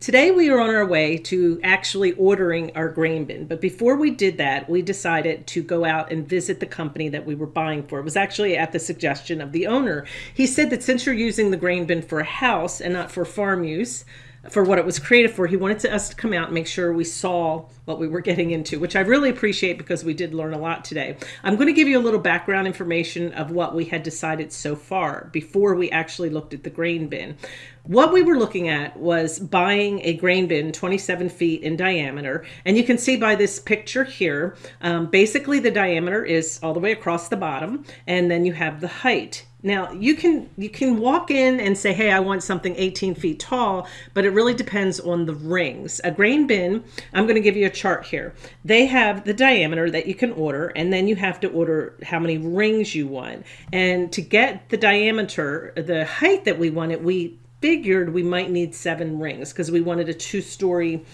Today we are on our way to actually ordering our grain bin, but before we did that, we decided to go out and visit the company that we were buying for. It was actually at the suggestion of the owner. He said that since you're using the grain bin for a house and not for farm use, for what it was created for. He wanted us to come out and make sure we saw what we were getting into, which I really appreciate because we did learn a lot today. I'm going to give you a little background information of what we had decided so far before we actually looked at the grain bin. What we were looking at was buying a grain bin 27 feet in diameter. And you can see by this picture here, um, basically the diameter is all the way across the bottom. And then you have the height. Now you can you can walk in and say, hey, I want something 18 feet tall, but it really depends on the rings. A grain bin, I'm going to give you a chart here. They have the diameter that you can order, and then you have to order how many rings you want. And to get the diameter, the height that we wanted, we figured we might need seven rings because we wanted a two-story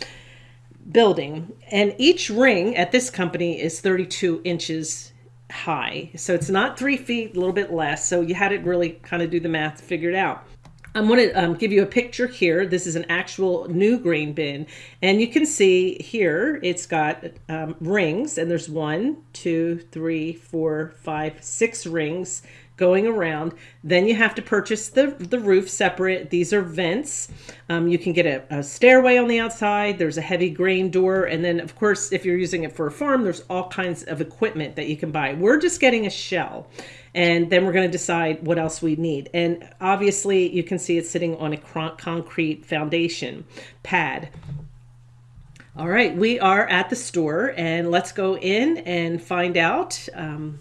building. And each ring at this company is 32 inches high. So it's not three feet, a little bit less. So you had to really kind of do the math to figure it out. I'm going to um, give you a picture here. This is an actual new grain bin. And you can see here it's got um, rings and there's one, two, three, four, five, six rings going around. Then you have to purchase the, the roof separate. These are vents. Um, you can get a, a, stairway on the outside. There's a heavy grain door. And then, of course, if you're using it for a farm, there's all kinds of equipment that you can buy. We're just getting a shell. And then we're going to decide what else we need. And obviously, you can see it's sitting on a concrete foundation pad. All right, we are at the store and let's go in and find out um,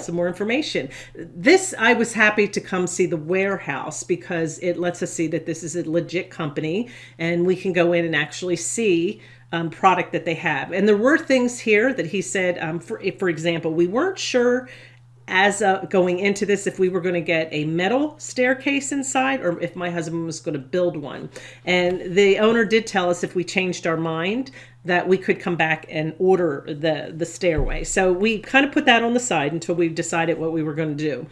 some more information. This, I was happy to come see the warehouse because it lets us see that this is a legit company and we can go in and actually see um, product that they have. And there were things here that he said, um, for, for example, we weren't sure as going into this if we were going to get a metal staircase inside or if my husband was going to build one. And the owner did tell us if we changed our mind that we could come back and order the, the stairway. So we kind of put that on the side until we decided what we were going to do.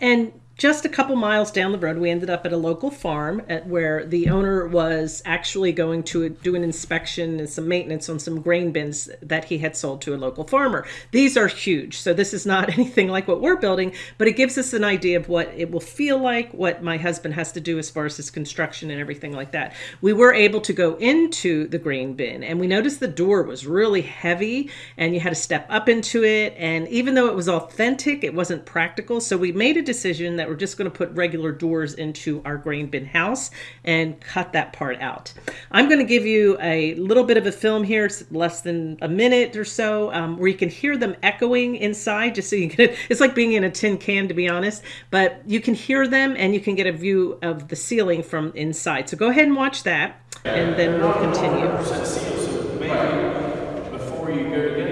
And just a couple miles down the road, we ended up at a local farm at where the owner was actually going to do an inspection and some maintenance on some grain bins that he had sold to a local farmer. These are huge, so this is not anything like what we're building, but it gives us an idea of what it will feel like, what my husband has to do as far as his construction and everything like that. We were able to go into the grain bin and we noticed the door was really heavy and you had to step up into it. And even though it was authentic, it wasn't practical. So we made a decision that we're just going to put regular doors into our grain bin house and cut that part out. I'm going to give you a little bit of a film here, less than a minute or so, um, where you can hear them echoing inside, just so you can, it's like being in a tin can, to be honest, but you can hear them and you can get a view of the ceiling from inside. So go ahead and watch that, and then we'll continue. Before you go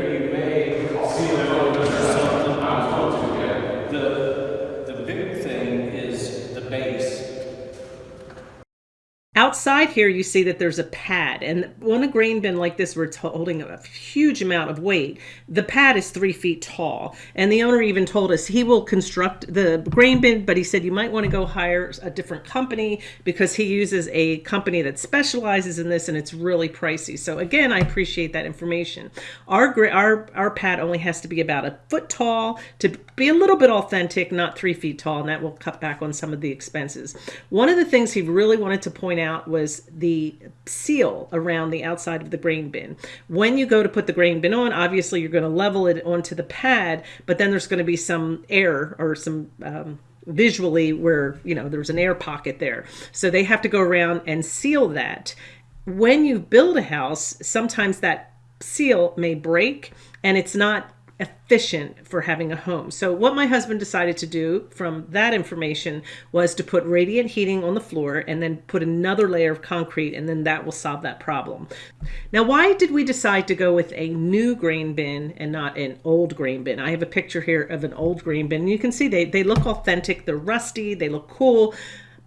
Outside here, you see that there's a pad, and on a grain bin like this, where it's holding a huge amount of weight, the pad is three feet tall. And the owner even told us he will construct the grain bin, but he said you might want to go hire a different company because he uses a company that specializes in this and it's really pricey. So again, I appreciate that information. Our, our, our pad only has to be about a foot tall to be a little bit authentic, not three feet tall, and that will cut back on some of the expenses. One of the things he really wanted to point out out was the seal around the outside of the grain bin. When you go to put the grain bin on, obviously you're going to level it onto the pad, but then there's going to be some air or some um, visually where, you know, there's an air pocket there. So they have to go around and seal that. When you build a house, sometimes that seal may break and it's not efficient for having a home. So what my husband decided to do from that information was to put radiant heating on the floor and then put another layer of concrete and then that will solve that problem. Now why did we decide to go with a new grain bin and not an old grain bin? I have a picture here of an old grain bin. You can see they, they look authentic, they're rusty, they look cool,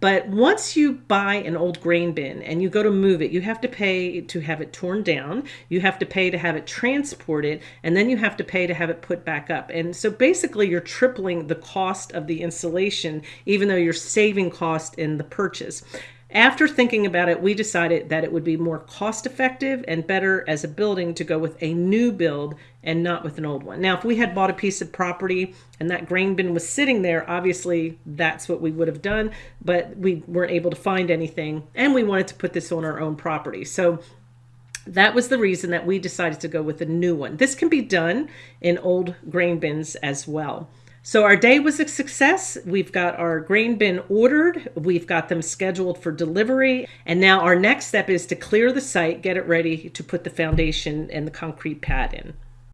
but once you buy an old grain bin and you go to move it, you have to pay to have it torn down, you have to pay to have it transported, and then you have to pay to have it put back up. And so basically you're tripling the cost of the installation, even though you're saving cost in the purchase. After thinking about it, we decided that it would be more cost effective and better as a building to go with a new build and not with an old one. Now, if we had bought a piece of property and that grain bin was sitting there, obviously that's what we would have done, but we weren't able to find anything and we wanted to put this on our own property. So that was the reason that we decided to go with a new one. This can be done in old grain bins as well. So our day was a success. We've got our grain bin ordered. We've got them scheduled for delivery. And now our next step is to clear the site, get it ready to put the foundation and the concrete pad in.